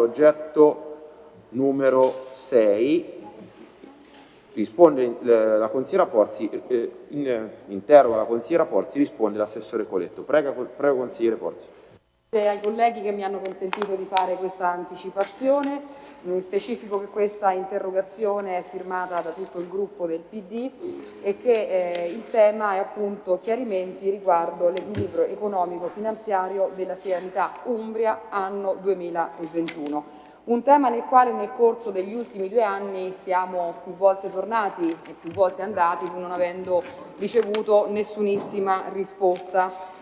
Progetto numero 6 risponde la consigliera Porzi, eh, in, interroga la consigliera Porzi, risponde l'assessore Coletto. Prego, prego consigliere Porzi ai colleghi che mi hanno consentito di fare questa anticipazione, in specifico che questa interrogazione è firmata da tutto il gruppo del PD e che eh, il tema è appunto chiarimenti riguardo l'equilibrio economico-finanziario della sanità Umbria anno 2021. Un tema nel quale nel corso degli ultimi due anni siamo più volte tornati e più volte andati pur non avendo ricevuto nessunissima risposta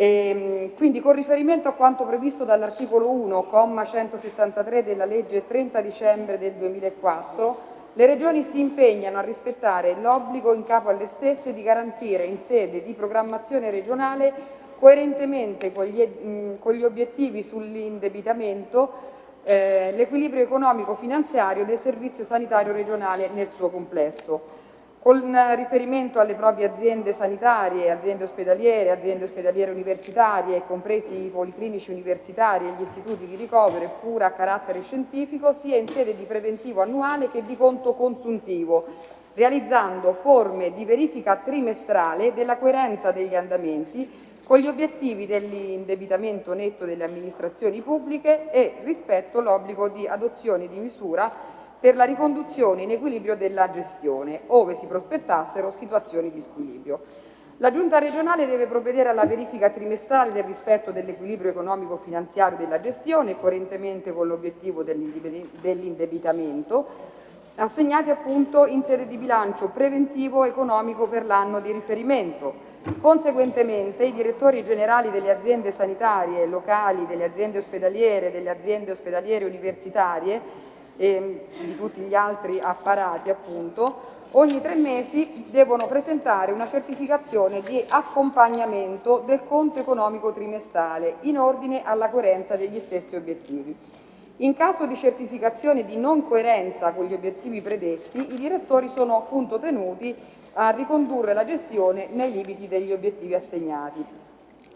e, ehm, quindi con riferimento a quanto previsto dall'articolo 1, comma 173 della legge 30 dicembre del 2004, le Regioni si impegnano a rispettare l'obbligo in capo alle stesse di garantire in sede di programmazione regionale coerentemente con gli, con gli obiettivi sull'indebitamento eh, l'equilibrio economico-finanziario del servizio sanitario regionale nel suo complesso con riferimento alle proprie aziende sanitarie, aziende ospedaliere, aziende ospedaliere universitarie, compresi i policlinici universitari e gli istituti di ricovero e cura a carattere scientifico, sia in sede di preventivo annuale che di conto consuntivo, realizzando forme di verifica trimestrale della coerenza degli andamenti con gli obiettivi dell'indebitamento netto delle amministrazioni pubbliche e rispetto all'obbligo di adozione di misura per la riconduzione in equilibrio della gestione, ove si prospettassero situazioni di squilibrio. La Giunta regionale deve provvedere alla verifica trimestrale del rispetto dell'equilibrio economico-finanziario della gestione, coerentemente con l'obiettivo dell'indebitamento, assegnati appunto in sede di bilancio preventivo economico per l'anno di riferimento. Conseguentemente i direttori generali delle aziende sanitarie locali, delle aziende ospedaliere, delle aziende ospedaliere universitarie e di tutti gli altri apparati appunto, ogni tre mesi devono presentare una certificazione di accompagnamento del conto economico trimestrale in ordine alla coerenza degli stessi obiettivi. In caso di certificazione di non coerenza con gli obiettivi predetti, i direttori sono appunto tenuti a ricondurre la gestione nei limiti degli obiettivi assegnati.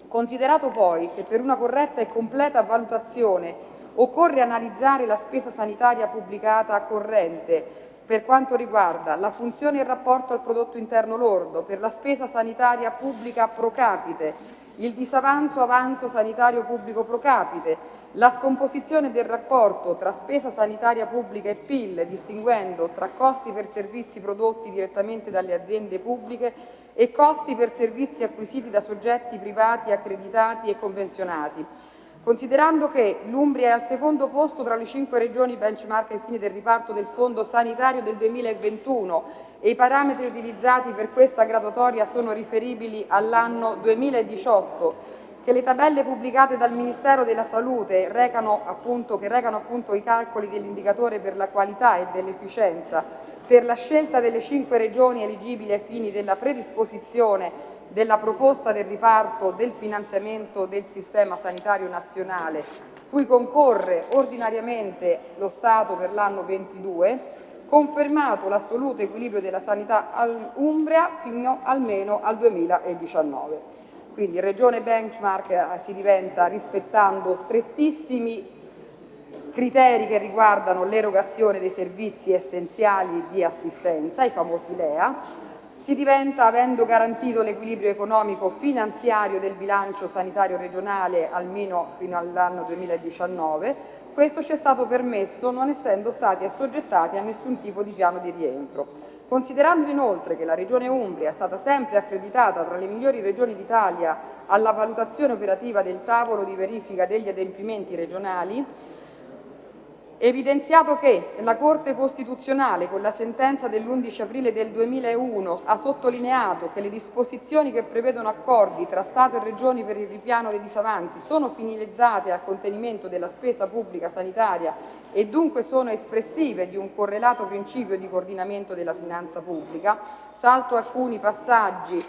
Considerato poi che per una corretta e completa valutazione Occorre analizzare la spesa sanitaria pubblicata corrente per quanto riguarda la funzione in rapporto al prodotto interno lordo, per la spesa sanitaria pubblica pro capite, il disavanzo avanzo sanitario pubblico pro capite, la scomposizione del rapporto tra spesa sanitaria pubblica e PIL, distinguendo tra costi per servizi prodotti direttamente dalle aziende pubbliche e costi per servizi acquisiti da soggetti privati accreditati e convenzionati Considerando che l'Umbria è al secondo posto tra le cinque regioni benchmark ai fini del riparto del Fondo sanitario del 2021 e i parametri utilizzati per questa graduatoria sono riferibili all'anno 2018, che le tabelle pubblicate dal Ministero della Salute recano appunto, che recano appunto i calcoli dell'indicatore per la qualità e dell'efficienza. Per la scelta delle cinque regioni eligibili ai fini della predisposizione della proposta del riparto del finanziamento del sistema sanitario nazionale, cui concorre ordinariamente lo Stato per l'anno 22, confermato l'assoluto equilibrio della sanità Umbria fino almeno al 2019. Quindi regione benchmark eh, si diventa rispettando strettissimi criteri che riguardano l'erogazione dei servizi essenziali di assistenza, i famosi LEA, si diventa avendo garantito l'equilibrio economico finanziario del bilancio sanitario regionale almeno fino all'anno 2019, questo ci è stato permesso non essendo stati assoggettati a nessun tipo di piano di rientro. Considerando inoltre che la Regione Umbria è stata sempre accreditata tra le migliori regioni d'Italia alla valutazione operativa del tavolo di verifica degli adempimenti regionali, Evidenziato che la Corte Costituzionale, con la sentenza dell'11 aprile del 2001, ha sottolineato che le disposizioni che prevedono accordi tra Stato e Regioni per il ripiano dei disavanzi sono finalizzate al contenimento della spesa pubblica sanitaria e dunque sono espressive di un correlato principio di coordinamento della finanza pubblica, salto alcuni passaggi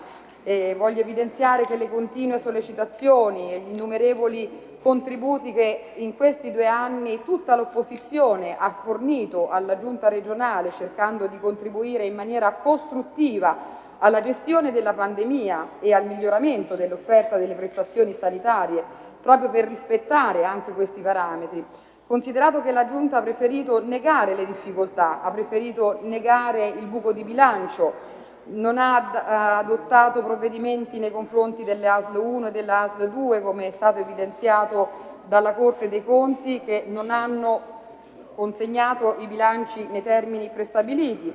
e voglio evidenziare che le continue sollecitazioni e gli innumerevoli contributi che in questi due anni tutta l'opposizione ha fornito alla Giunta regionale cercando di contribuire in maniera costruttiva alla gestione della pandemia e al miglioramento dell'offerta delle prestazioni sanitarie proprio per rispettare anche questi parametri. Considerato che la Giunta ha preferito negare le difficoltà, ha preferito negare il buco di bilancio, non ha adottato provvedimenti nei confronti delle ASL 1 e delle ASL 2, come è stato evidenziato dalla Corte dei Conti, che non hanno consegnato i bilanci nei termini prestabiliti,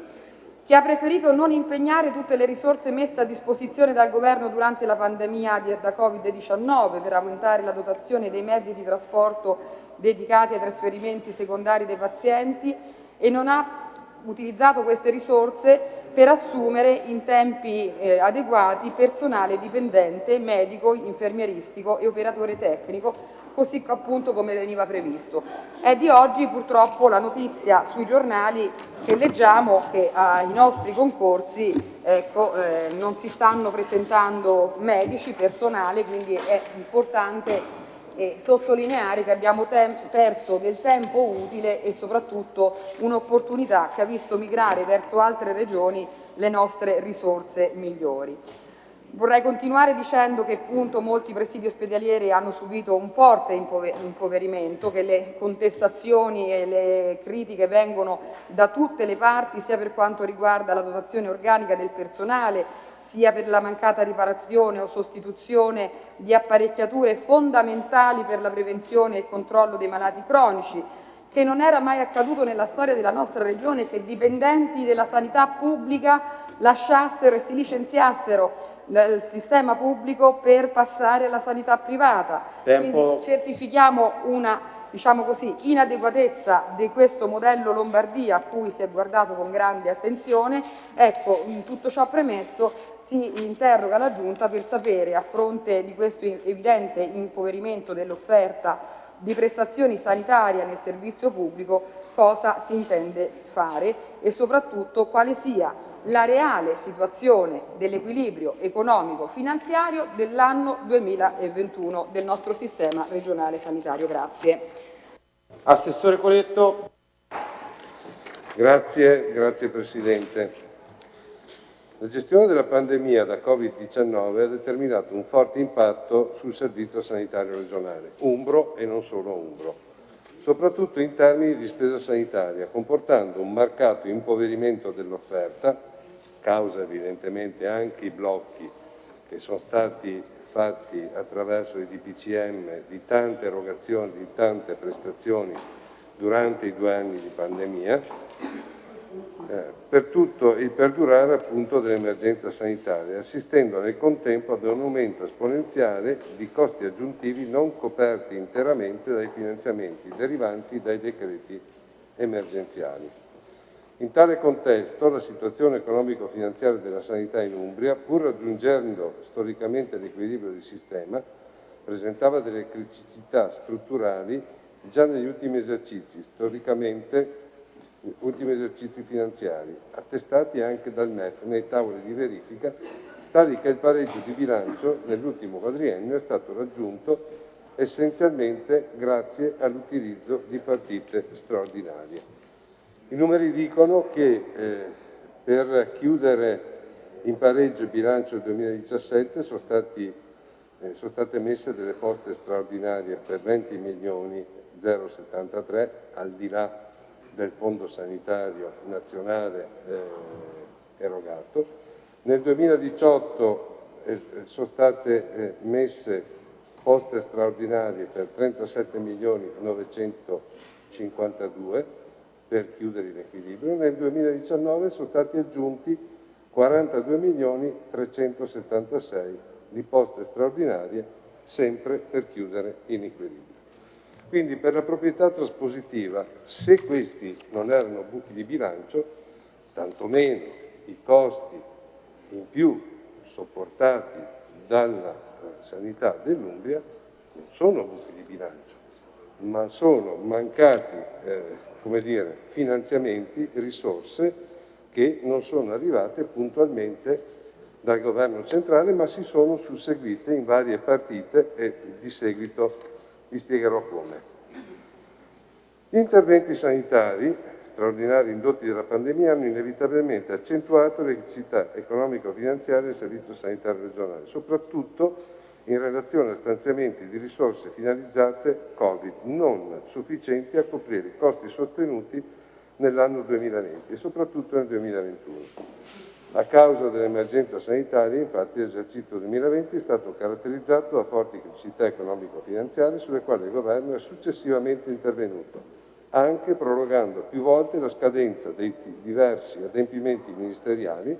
che ha preferito non impegnare tutte le risorse messe a disposizione dal Governo durante la pandemia da Covid-19 per aumentare la dotazione dei mezzi di trasporto dedicati ai trasferimenti secondari dei pazienti e non ha utilizzato queste risorse per assumere in tempi eh, adeguati personale dipendente, medico, infermieristico e operatore tecnico così appunto come veniva previsto. È di oggi purtroppo la notizia sui giornali che leggiamo che ai nostri concorsi ecco, eh, non si stanno presentando medici, personale, quindi è importante e sottolineare che abbiamo perso del tempo utile e soprattutto un'opportunità che ha visto migrare verso altre regioni le nostre risorse migliori. Vorrei continuare dicendo che appunto molti presidi ospedalieri hanno subito un forte impoverimento, che le contestazioni e le critiche vengono da tutte le parti, sia per quanto riguarda la dotazione organica del personale, sia per la mancata riparazione o sostituzione di apparecchiature fondamentali per la prevenzione e il controllo dei malati cronici, che non era mai accaduto nella storia della nostra Regione che dipendenti della sanità pubblica lasciassero e si licenziassero nel sistema pubblico per passare alla sanità privata. Tempo. Quindi certifichiamo una diciamo così, inadeguatezza di questo modello Lombardia a cui si è guardato con grande attenzione. Ecco, tutto ciò premesso si interroga la Giunta per sapere, a fronte di questo evidente impoverimento dell'offerta di prestazioni sanitarie nel servizio pubblico, cosa si intende fare e soprattutto quale sia la reale situazione dell'equilibrio economico-finanziario dell'anno 2021 del nostro sistema regionale sanitario. Grazie. Assessore Coletto. Grazie, grazie Presidente. La gestione della pandemia da Covid-19 ha determinato un forte impatto sul servizio sanitario regionale, umbro e non solo umbro soprattutto in termini di spesa sanitaria, comportando un marcato impoverimento dell'offerta, causa evidentemente anche i blocchi che sono stati fatti attraverso i DPCM di tante erogazioni, di tante prestazioni durante i due anni di pandemia, eh, per tutto il perdurare appunto dell'emergenza sanitaria, assistendo nel contempo ad un aumento esponenziale di costi aggiuntivi non coperti interamente dai finanziamenti derivanti dai decreti emergenziali. In tale contesto la situazione economico-finanziaria della sanità in Umbria, pur raggiungendo storicamente l'equilibrio di sistema, presentava delle criticità strutturali già negli ultimi esercizi, storicamente ultimi esercizi finanziari, attestati anche dal MEF nei tavoli di verifica, tali che il pareggio di bilancio nell'ultimo quadriennio è stato raggiunto essenzialmente grazie all'utilizzo di partite straordinarie. I numeri dicono che eh, per chiudere in pareggio il bilancio 2017 sono, stati, eh, sono state messe delle poste straordinarie per 20 milioni 073 al di là del Fondo Sanitario Nazionale eh, erogato. Nel 2018 eh, sono state eh, messe poste straordinarie per 37 milioni 952 per chiudere in equilibrio. Nel 2019 sono stati aggiunti 42 milioni 376 di poste straordinarie sempre per chiudere in equilibrio. Quindi per la proprietà traspositiva, se questi non erano buchi di bilancio, tantomeno i costi in più sopportati dalla sanità dell'Umbria non sono buchi di bilancio, ma sono mancati eh, dire, finanziamenti, risorse che non sono arrivate puntualmente dal governo centrale ma si sono susseguite in varie partite e di seguito vi spiegherò come. Gli interventi sanitari straordinari indotti dalla pandemia hanno inevitabilmente accentuato le necessità economico-finanziarie del servizio sanitario regionale, soprattutto in relazione a stanziamenti di risorse finalizzate Covid non sufficienti a coprire i costi sostenuti nell'anno 2020 e soprattutto nel 2021. A causa dell'emergenza sanitaria, infatti, l'esercizio 2020 è stato caratterizzato da forti criticità economico-finanziarie sulle quali il Governo è successivamente intervenuto, anche prorogando più volte la scadenza dei diversi adempimenti ministeriali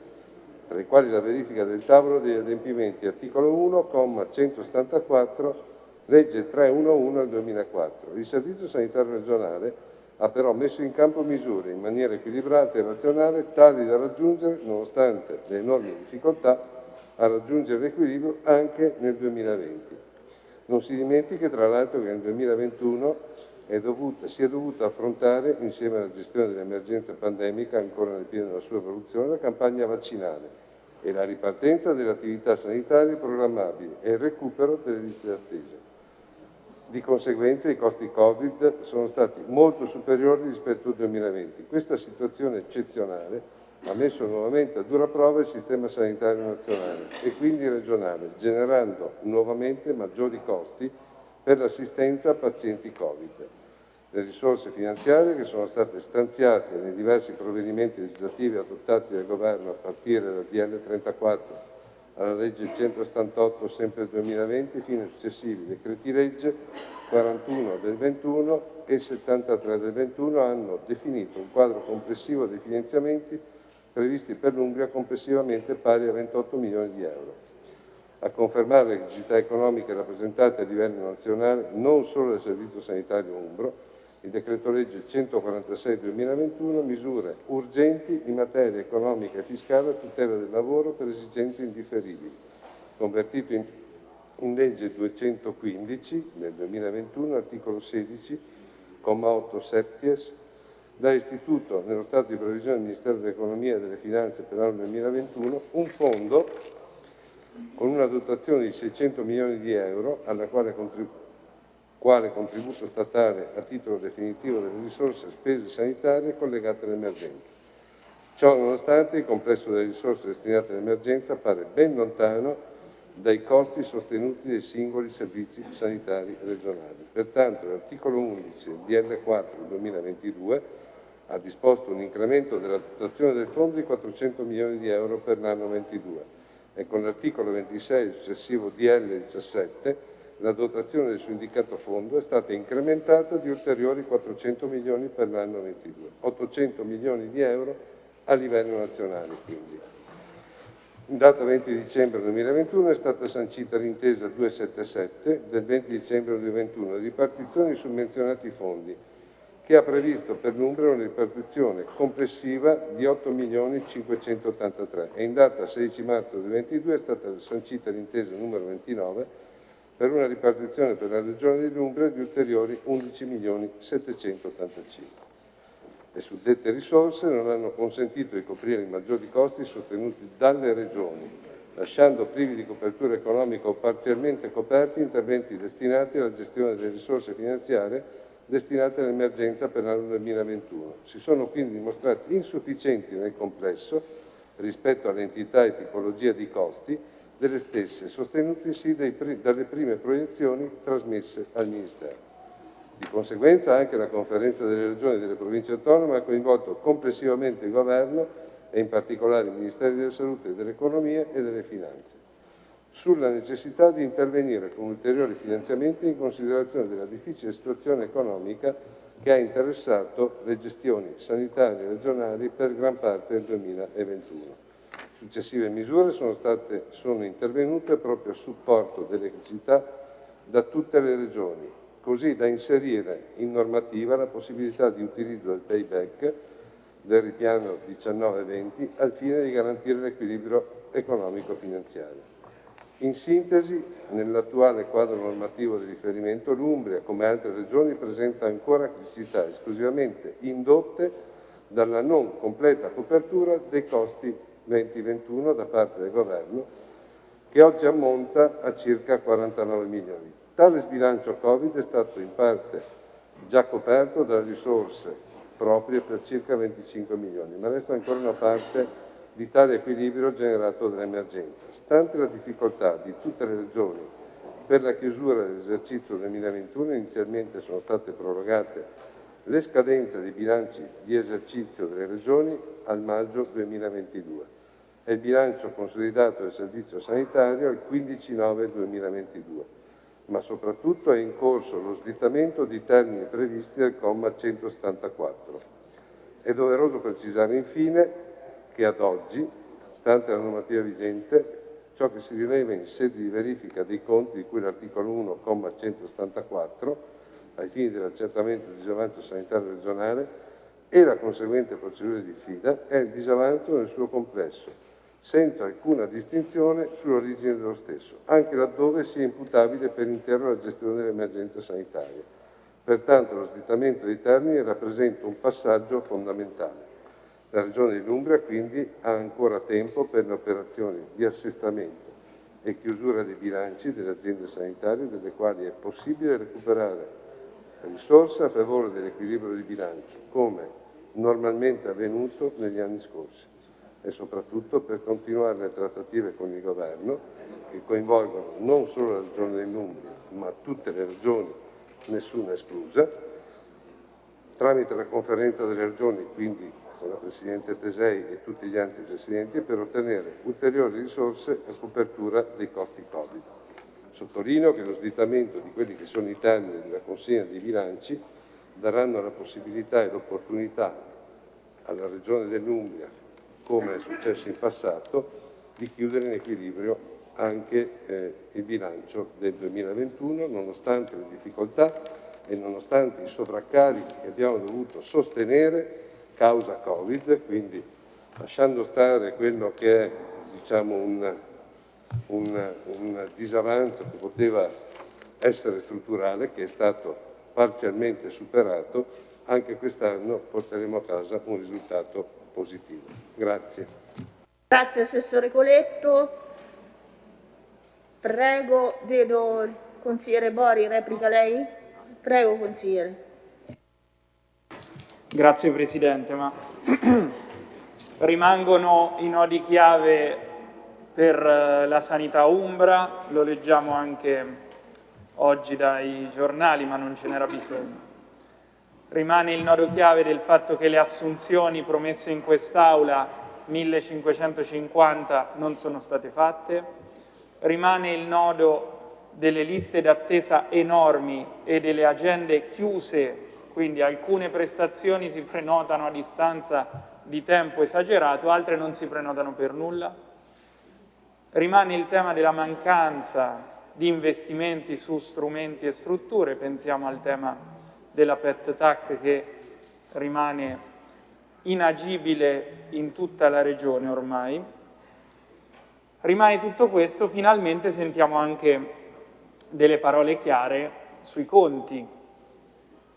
tra i quali la verifica del tavolo degli adempimenti, articolo 1, comma 174, legge 311 del 2004. Il Servizio Sanitario Regionale ha però messo in campo misure in maniera equilibrata e razionale tali da raggiungere, nonostante le enormi difficoltà, a raggiungere l'equilibrio anche nel 2020. Non si dimentichi tra l'altro che nel 2021 è dovuta, si è dovuta affrontare, insieme alla gestione dell'emergenza pandemica ancora nel pieno della sua evoluzione, la campagna vaccinale e la ripartenza delle attività sanitarie programmabili e il recupero delle liste d'attesa. Di conseguenza i costi Covid sono stati molto superiori rispetto al 2020. Questa situazione eccezionale ha messo nuovamente a dura prova il sistema sanitario nazionale e quindi regionale, generando nuovamente maggiori costi per l'assistenza a pazienti Covid. Le risorse finanziarie che sono state stanziate nei diversi provvedimenti legislativi adottati dal Governo a partire dal DL 34 alla legge 178 sempre del 2020 fino ai successivi decreti legge 41 del 21 e 73 del 21 hanno definito un quadro complessivo dei finanziamenti previsti per l'Umbria complessivamente pari a 28 milioni di euro. A confermare le criticità economiche rappresentate a livello nazionale non solo dal Servizio Sanitario Umbro, il decreto legge 146 2021 misure urgenti in materia economica e fiscale a tutela del lavoro per esigenze indifferibili, convertito in, in legge 215 del 2021, articolo 16, comma 8 septies, da istituto nello Stato di previsione del Ministero dell'Economia e delle Finanze per l'anno 2021 un fondo con una dotazione di 600 milioni di euro alla quale contribuisce quale contributo statale a titolo definitivo delle risorse spese sanitarie collegate all'emergenza. Ciò nonostante il complesso delle risorse destinate all'emergenza appare ben lontano dai costi sostenuti dai singoli servizi sanitari regionali. Pertanto l'articolo 11 del DL4 2022 ha disposto un incremento della dotazione del fondo di 400 milioni di euro per l'anno 22 e con l'articolo 26 successivo DL 17 la dotazione del suo indicato fondo è stata incrementata di ulteriori 400 milioni per l'anno 22, 800 milioni di euro a livello nazionale quindi. In data 20 dicembre 2021 è stata sancita l'intesa 277 del 20 dicembre 2021 di ripartizione su menzionati fondi che ha previsto per l'Umbria una ripartizione complessiva di 8 milioni 583 e in data 16 marzo 2022 è stata sancita l'intesa numero 29 per una ripartizione per la Regione dell'Umbria di ulteriori 11 milioni 785. Le suddette risorse non hanno consentito di coprire i maggiori costi sostenuti dalle Regioni, lasciando privi di copertura economica o parzialmente coperti interventi destinati alla gestione delle risorse finanziarie destinate all'emergenza per l'anno 2021. Si sono quindi dimostrati insufficienti nel complesso rispetto all'entità e tipologia di costi delle stesse, sostenutisi dalle prime proiezioni trasmesse al Ministero. Di conseguenza anche la conferenza delle regioni e delle province autonome ha coinvolto complessivamente il Governo e in particolare i Ministeri della Salute dell'Economia e delle Finanze, sulla necessità di intervenire con ulteriori finanziamenti in considerazione della difficile situazione economica che ha interessato le gestioni sanitarie regionali per gran parte del 2021. Successive misure sono, state, sono intervenute proprio a supporto delle criticità da tutte le regioni, così da inserire in normativa la possibilità di utilizzo del payback del ripiano 19-20 al fine di garantire l'equilibrio economico-finanziario. In sintesi, nell'attuale quadro normativo di riferimento, l'Umbria, come altre regioni, presenta ancora criticità esclusivamente indotte dalla non completa copertura dei costi 2021 da parte del Governo, che oggi ammonta a circa 49 milioni. Tale sbilancio Covid è stato in parte già coperto dalle risorse proprie per circa 25 milioni, ma resta ancora una parte di tale equilibrio generato dall'emergenza. Stante la difficoltà di tutte le regioni Per la chiusura dell'esercizio 2021 inizialmente sono state prorogate le scadenze dei bilanci di esercizio delle Regioni al maggio 2022 il bilancio consolidato del Servizio sanitario al 15-9-2022, ma soprattutto è in corso lo slittamento di termini previsti dal comma 174. È doveroso precisare infine che ad oggi, stante la normativa vigente, ciò che si rileva in sede di verifica dei conti di cui l'articolo 1, comma 174, ai fini dell'accertamento del disavanzo sanitario regionale e la conseguente procedura di fida è il disavanzo nel suo complesso, senza alcuna distinzione sull'origine dello stesso, anche laddove sia imputabile per intero alla gestione dell'emergenza sanitaria. Pertanto lo slittamento dei termini rappresenta un passaggio fondamentale. La Regione dell'Umbria quindi ha ancora tempo per le operazioni di assestamento e chiusura dei bilanci delle aziende sanitarie delle quali è possibile recuperare risorse a favore dell'equilibrio di bilancio, come normalmente avvenuto negli anni scorsi, e soprattutto per continuare le trattative con il Governo che coinvolgono non solo la Regione dell'Umbria, ma tutte le regioni, nessuna esclusa, tramite la conferenza delle regioni, quindi con la Presidente Tesei e tutti gli altri Presidenti, per ottenere ulteriori risorse a copertura dei costi Covid. Sottolineo che lo slittamento di quelli che sono i termini della consegna dei bilanci daranno la possibilità e l'opportunità alla Regione dell'Umbria, come è successo in passato, di chiudere in equilibrio anche eh, il bilancio del 2021, nonostante le difficoltà e nonostante i sovraccarichi che abbiamo dovuto sostenere causa Covid, quindi lasciando stare quello che è diciamo, un un, un disavanzo che poteva essere strutturale, che è stato parzialmente superato, anche quest'anno porteremo a casa un risultato positivo. Grazie. Grazie Assessore Coletto. Prego, vedo il consigliere Bori, replica lei? Prego consigliere. Grazie Presidente, ma rimangono i nodi chiave per eh, la sanità umbra, lo leggiamo anche oggi dai giornali, ma non ce n'era bisogno. Rimane il nodo chiave del fatto che le assunzioni promesse in quest'Aula, 1550, non sono state fatte. Rimane il nodo delle liste d'attesa enormi e delle agende chiuse, quindi alcune prestazioni si prenotano a distanza di tempo esagerato, altre non si prenotano per nulla Rimane il tema della mancanza di investimenti su strumenti e strutture, pensiamo al tema della PET TAC che rimane inagibile in tutta la regione ormai. Rimane tutto questo, finalmente sentiamo anche delle parole chiare sui conti.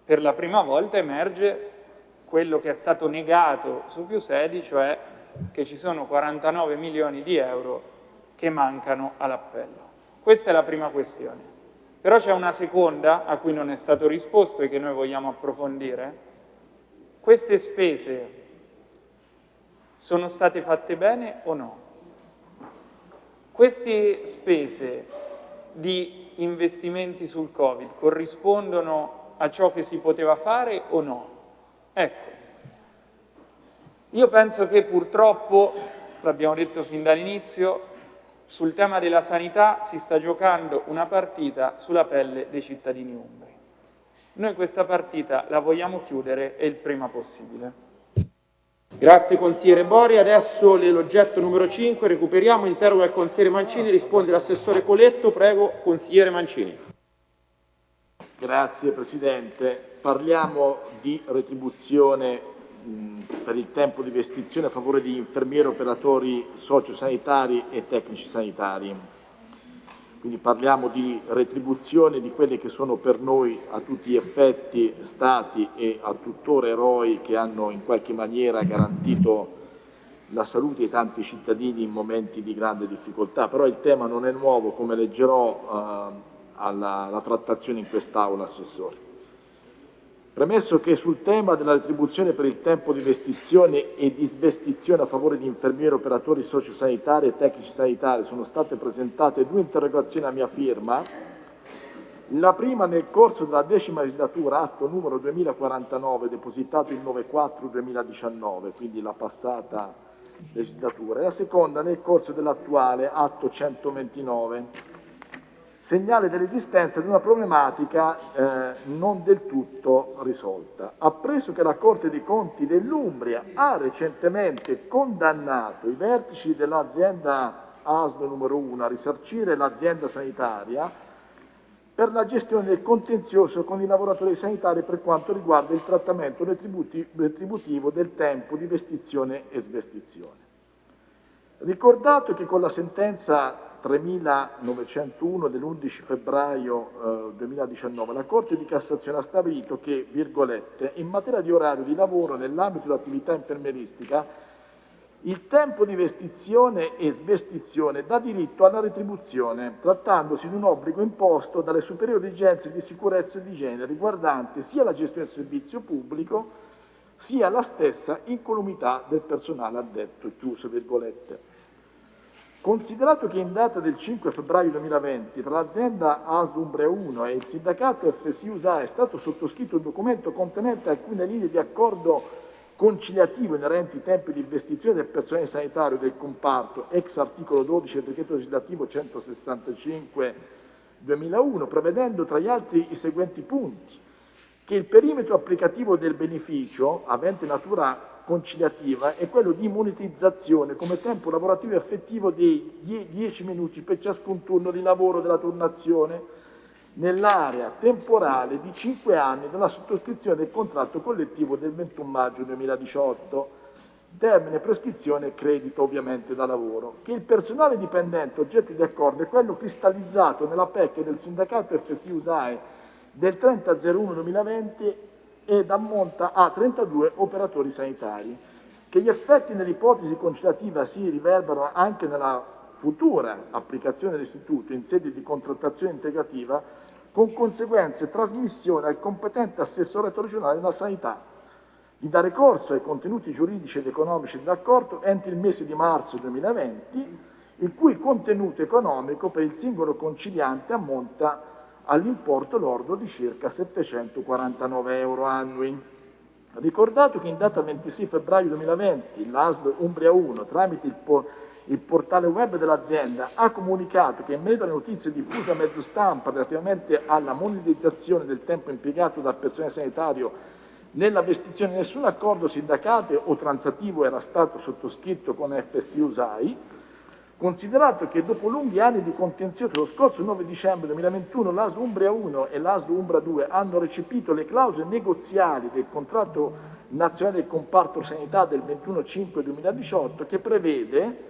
Per la prima volta emerge quello che è stato negato su più sedi, cioè che ci sono 49 milioni di euro che mancano all'appello. Questa è la prima questione. Però c'è una seconda a cui non è stato risposto e che noi vogliamo approfondire. Queste spese sono state fatte bene o no? Queste spese di investimenti sul Covid corrispondono a ciò che si poteva fare o no? Ecco, io penso che purtroppo, l'abbiamo detto fin dall'inizio, sul tema della sanità si sta giocando una partita sulla pelle dei cittadini umbri. Noi questa partita la vogliamo chiudere e il prima possibile. Grazie consigliere Bori, adesso l'oggetto numero 5, recuperiamo, interroga il consigliere Mancini, risponde l'assessore Coletto, prego consigliere Mancini. Grazie Presidente, parliamo di retribuzione per il tempo di vestizione a favore di infermieri, operatori sociosanitari e tecnici sanitari. Quindi parliamo di retribuzione di quelli che sono per noi a tutti gli effetti stati e a tuttora eroi che hanno in qualche maniera garantito la salute di tanti cittadini in momenti di grande difficoltà. Però il tema non è nuovo, come leggerò eh, alla, alla trattazione in quest'Aula, Assessore. Premesso che sul tema della retribuzione per il tempo di vestizione e di svestizione a favore di infermieri, operatori sociosanitari e tecnici sanitari sono state presentate due interrogazioni a mia firma, La prima nel corso della decima legislatura, atto numero 2049, depositato il 9-4-2019, quindi la passata legislatura, e la seconda nel corso dell'attuale atto 129 segnale dell'esistenza di una problematica eh, non del tutto risolta. Appreso che la Corte dei Conti dell'Umbria ha recentemente condannato i vertici dell'azienda ASL numero 1 a risarcire l'azienda sanitaria per la gestione del contenzioso con i lavoratori sanitari per quanto riguarda il trattamento retributivo del tempo di vestizione e svestizione. Ricordato che con la sentenza 3901 dell'11 febbraio eh, 2019 la Corte di Cassazione ha stabilito che, virgolette, in materia di orario di lavoro nell'ambito dell'attività infermieristica il tempo di vestizione e svestizione dà diritto alla retribuzione, trattandosi di un obbligo imposto dalle superiori agenzie di sicurezza e di igiene riguardante sia la gestione del servizio pubblico sia la stessa incolumità del personale addetto, chiuso virgolette. Considerato che in data del 5 febbraio 2020 tra l'azienda Umbria 1 e il sindacato FSI USA è stato sottoscritto un documento contenente alcune linee di accordo conciliativo inerenti ai tempi di investizione del personale sanitario del comparto, ex articolo 12 del decreto legislativo 165 2001, prevedendo tra gli altri i seguenti punti, che il perimetro applicativo del beneficio, avente natura conciliativa è quello di monetizzazione come tempo lavorativo effettivo di 10 minuti per ciascun turno di lavoro della turnazione nell'area temporale di 5 anni dalla sottoscrizione del contratto collettivo del 21 maggio 2018, termine prescrizione e credito ovviamente da lavoro, che il personale dipendente oggetto di accordo è quello cristallizzato nella PEC del sindacato FSI USAE del 30.01.2020 ed ammonta a 32 operatori sanitari. Che gli effetti nell'ipotesi conciliativa si riverberano anche nella futura applicazione dell'istituto in sede di contrattazione integrativa con conseguenze trasmissione al competente assessorato regionale della sanità di dare corso ai contenuti giuridici ed economici dell'accordo entro il mese di marzo 2020, il cui contenuto economico per il singolo conciliante ammonta all'importo lordo di circa 749 euro annui. Ricordato che in data 26 febbraio 2020 l'ASL Umbria 1, tramite il, po il portale web dell'azienda, ha comunicato che in merito alle notizie diffuse a mezzo stampa relativamente alla monetizzazione del tempo impiegato dal personale sanitario nella vestizione nessun accordo sindacale o transattivo era stato sottoscritto con FSI USAI, Considerato che dopo lunghi anni di contenzioso lo scorso 9 dicembre 2021 l'ASL Umbria 1 e l'ASL Umbria 2 hanno recepito le clausole negoziali del contratto nazionale del comparto sanità del 21-5-2018 che prevede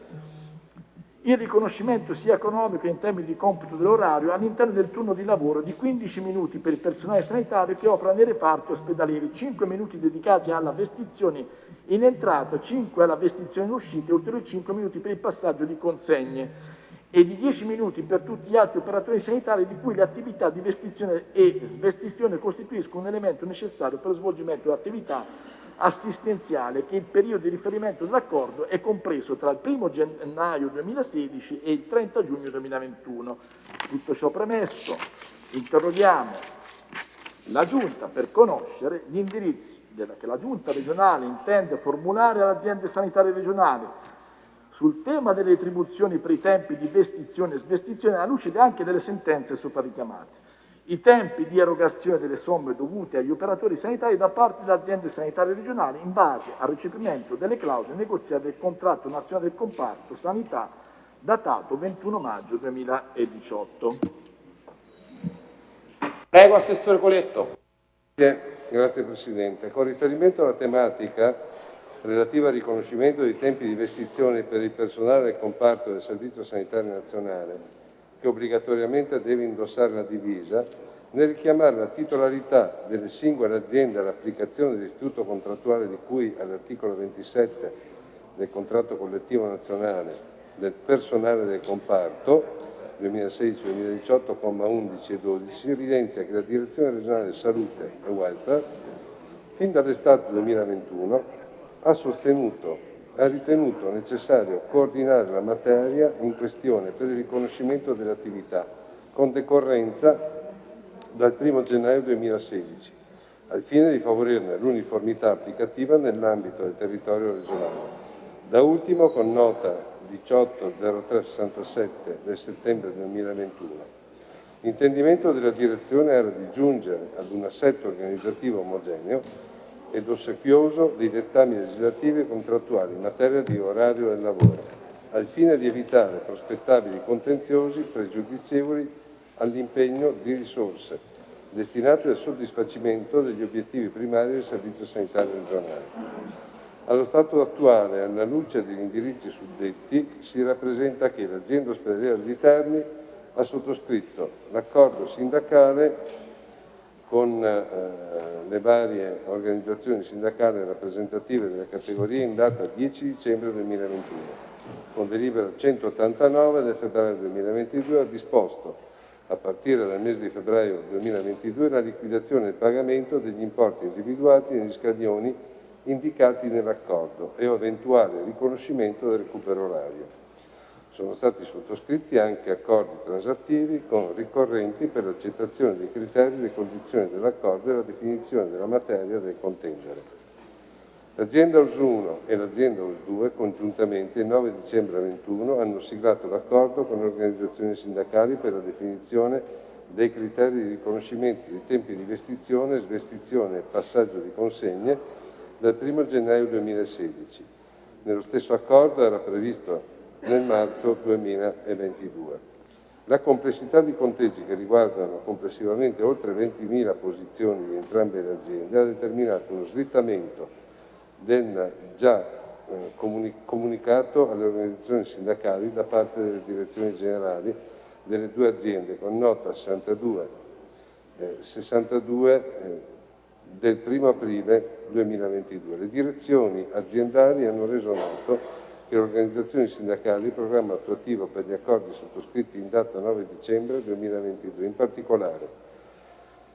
il riconoscimento sia economico in termini di computo dell'orario all'interno del turno di lavoro di 15 minuti per il personale sanitario che opera nei reparti ospedalieri, 5 minuti dedicati alla vestizione in entrata 5 alla vestizione in uscita e ulteriori 5 minuti per il passaggio di consegne e di 10 minuti per tutti gli altri operatori sanitari di cui le attività di vestizione e svestizione costituiscono un elemento necessario per lo svolgimento dell'attività assistenziale che il periodo di riferimento dell'accordo è compreso tra il 1 gennaio 2016 e il 30 giugno 2021. Tutto ciò premesso, interroghiamo la Giunta per conoscere gli indirizzi che la Giunta regionale intende formulare alle aziende sanitarie regionali sul tema delle retribuzioni per i tempi di vestizione e svestizione alla luce anche delle sentenze sopra richiamate. I tempi di erogazione delle somme dovute agli operatori sanitari da parte delle aziende sanitarie regionali in base al recepimento delle clausole negoziate del contratto nazionale del comparto sanità datato 21 maggio 2018. Prego, Assessore Coletto. Grazie Presidente. Con riferimento alla tematica relativa al riconoscimento dei tempi di vestizione per il personale del comparto del Servizio Sanitario Nazionale, che obbligatoriamente deve indossare la divisa, nel richiamare la titolarità delle singole aziende all'applicazione dell'istituto contrattuale di cui all'articolo 27 del contratto collettivo nazionale del personale del comparto, 2016-2018, 11 e 12, si evidenzia che la Direzione regionale salute e welfare, fin dall'estate 2021, ha sostenuto ha ritenuto necessario coordinare la materia in questione per il riconoscimento delle attività con decorrenza dal 1 gennaio 2016, al fine di favorirne l'uniformità applicativa nell'ambito del territorio regionale. Da ultimo, con nota 180367 del settembre 2021, l'intendimento della direzione era di giungere ad un assetto organizzativo omogeneo ed ossequioso dei dettami legislativi e contrattuali in materia di orario del lavoro, al fine di evitare prospettabili contenziosi pregiudizievoli all'impegno di risorse destinate al soddisfacimento degli obiettivi primari del Servizio Sanitario Regionale. Allo stato attuale, alla luce degli indirizzi suddetti, si rappresenta che l'azienda ospedaliera di Terni ha sottoscritto l'accordo sindacale con eh, le varie organizzazioni sindacali rappresentative delle categorie in data 10 dicembre 2021. Con delibera 189 del febbraio 2022 ha disposto a partire dal mese di febbraio 2022 la liquidazione e il pagamento degli importi individuati negli scadioni indicati nell'accordo e eventuale riconoscimento del recupero orario. Sono stati sottoscritti anche accordi transattivi con ricorrenti per l'accettazione dei criteri e delle condizioni dell'accordo e la definizione della materia del contingere. L'azienda US 1 e l'azienda US 2 congiuntamente il 9 dicembre 2021 hanno siglato l'accordo con le organizzazioni sindacali per la definizione dei criteri di riconoscimento dei tempi di vestizione, svestizione e passaggio di consegne dal 1 gennaio 2016. Nello stesso accordo era previsto nel marzo 2022. La complessità di conteggi che riguardano complessivamente oltre 20.000 posizioni di entrambe le aziende ha determinato uno slittamento del già eh, comunicato alle organizzazioni sindacali da parte delle direzioni generali delle due aziende con nota 62, eh, 62 eh, del 1 aprile 2022. Le direzioni aziendali hanno reso noto che le organizzazioni sindacali il programma attuativo per gli accordi sottoscritti in data 9 dicembre 2022, in particolare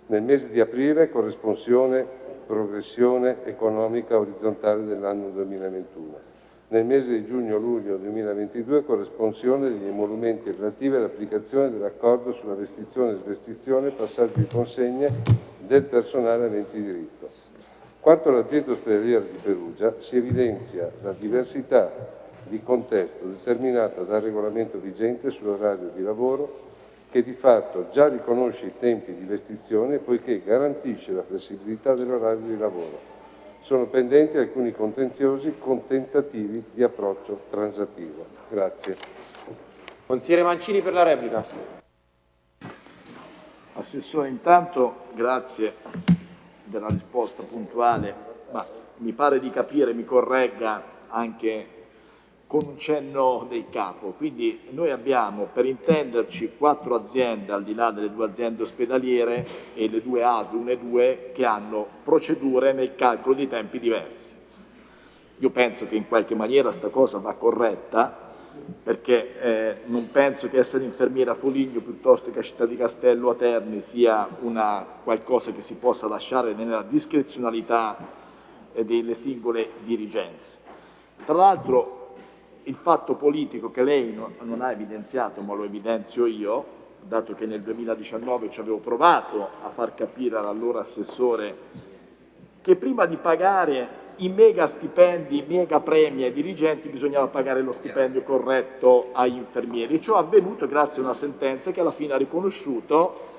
nel mese di aprile corresponsione progressione economica orizzontale dell'anno 2021. Nel mese di giugno-luglio 2022 corresponsione degli emolumenti relativi all'applicazione dell'accordo sulla vestizione e svestizione passaggio di consegne del personale aventi diritto. Quanto all'azienda ospedaliera di Perugia, si evidenzia la diversità di contesto determinata dal regolamento vigente sull'orario di lavoro che di fatto già riconosce i tempi di vestizione poiché garantisce la flessibilità dell'orario di lavoro. Sono pendenti alcuni contenziosi con tentativi di approccio transattivo. Grazie. Consigliere Mancini per la replica. Assessore, intanto grazie della risposta puntuale, ma mi pare di capire, mi corregga anche con un cenno del capo. Quindi noi abbiamo, per intenderci, quattro aziende al di là delle due aziende ospedaliere e le due ASL, una e due, che hanno procedure nel calcolo di tempi diversi. Io penso che in qualche maniera questa cosa va corretta, perché eh, non penso che essere infermiera a Foligno piuttosto che a Città di Castello a Terni sia una, qualcosa che si possa lasciare nella discrezionalità eh, delle singole dirigenze. Tra l'altro il fatto politico che lei non ha evidenziato, ma lo evidenzio io, dato che nel 2019 ci avevo provato a far capire all'allora assessore che prima di pagare i mega stipendi, i mega premi ai dirigenti bisognava pagare lo stipendio corretto agli infermieri. Ciò è avvenuto grazie a una sentenza che alla fine ha riconosciuto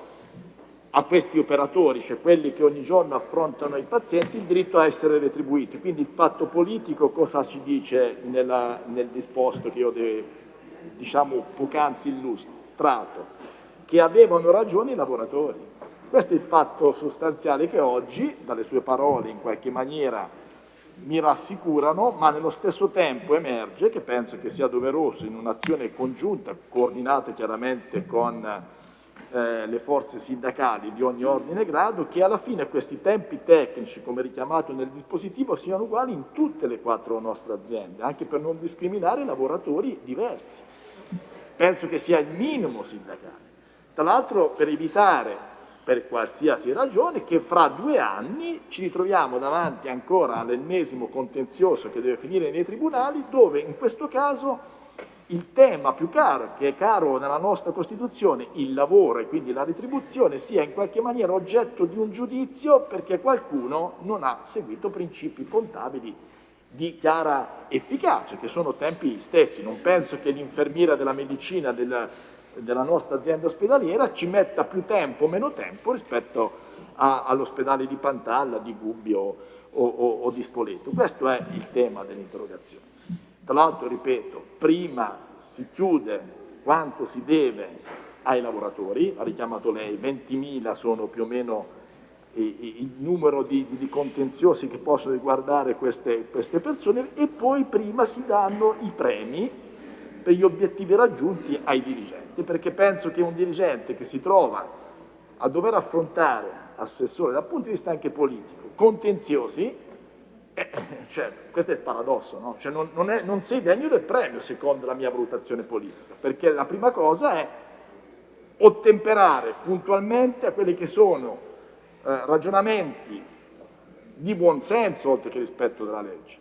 a questi operatori, cioè quelli che ogni giorno affrontano i pazienti, il diritto a essere retribuiti. Quindi il fatto politico cosa ci dice nella, nel disposto che io de, diciamo poc'anzi illustrato? Che avevano ragione i lavoratori. Questo è il fatto sostanziale che oggi, dalle sue parole in qualche maniera, mi rassicurano, ma nello stesso tempo emerge che penso che sia doveroso in un'azione congiunta, coordinata chiaramente con eh, le forze sindacali di ogni ordine e grado, che alla fine questi tempi tecnici, come richiamato nel dispositivo, siano uguali in tutte le quattro nostre aziende, anche per non discriminare lavoratori diversi. Penso che sia il minimo sindacale. Tra l'altro per evitare, per qualsiasi ragione, che fra due anni ci ritroviamo davanti ancora all'ennesimo contenzioso che deve finire nei tribunali, dove in questo caso il tema più caro, che è caro nella nostra Costituzione, il lavoro e quindi la retribuzione, sia in qualche maniera oggetto di un giudizio perché qualcuno non ha seguito principi contabili di chiara efficacia, che sono tempi stessi. Non penso che l'infermiera della medicina del, della nostra azienda ospedaliera ci metta più tempo o meno tempo rispetto all'ospedale di Pantalla, di Gubbio o, o, o di Spoleto. Questo è il tema dell'interrogazione. Tra l'altro, ripeto, prima si chiude quanto si deve ai lavoratori, ha richiamato lei, 20.000 sono più o meno il numero di, di, contenziosi che possono riguardare queste, queste persone e poi prima si danno i premi per gli obiettivi raggiunti ai dirigenti, perché penso che un dirigente che si trova a dover affrontare assessore dal punto di vista anche politico, contenziosi, eh, cioè, questo è il paradosso, no? cioè, non, non, è, non sei degno del premio secondo la mia valutazione politica, perché la prima cosa è ottemperare puntualmente a quelli che sono eh, ragionamenti di buonsenso oltre che rispetto della legge.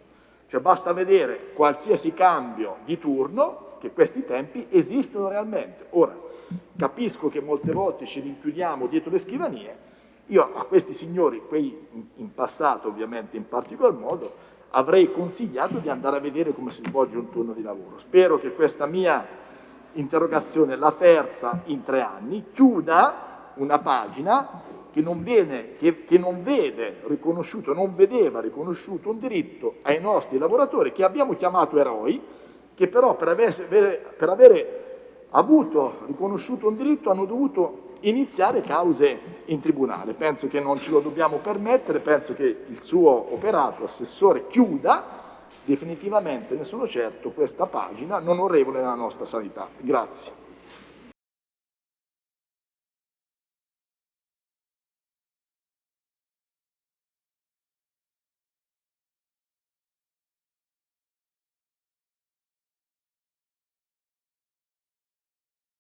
Cioè basta vedere qualsiasi cambio di turno che questi tempi esistono realmente. Ora, capisco che molte volte ci rinchiudiamo dietro le scrivanie, io a questi signori, quei in passato ovviamente in particolar modo, avrei consigliato di andare a vedere come si svolge un turno di lavoro. Spero che questa mia interrogazione, la terza in tre anni, chiuda una pagina che non, viene, che, che non vede riconosciuto, non vedeva riconosciuto un diritto ai nostri lavoratori che abbiamo chiamato eroi, che però per avere, per avere avuto riconosciuto un diritto hanno dovuto iniziare cause in tribunale. Penso che non ce lo dobbiamo permettere, penso che il suo operato, assessore, chiuda definitivamente, ne sono certo, questa pagina non onorevole della nostra sanità. Grazie.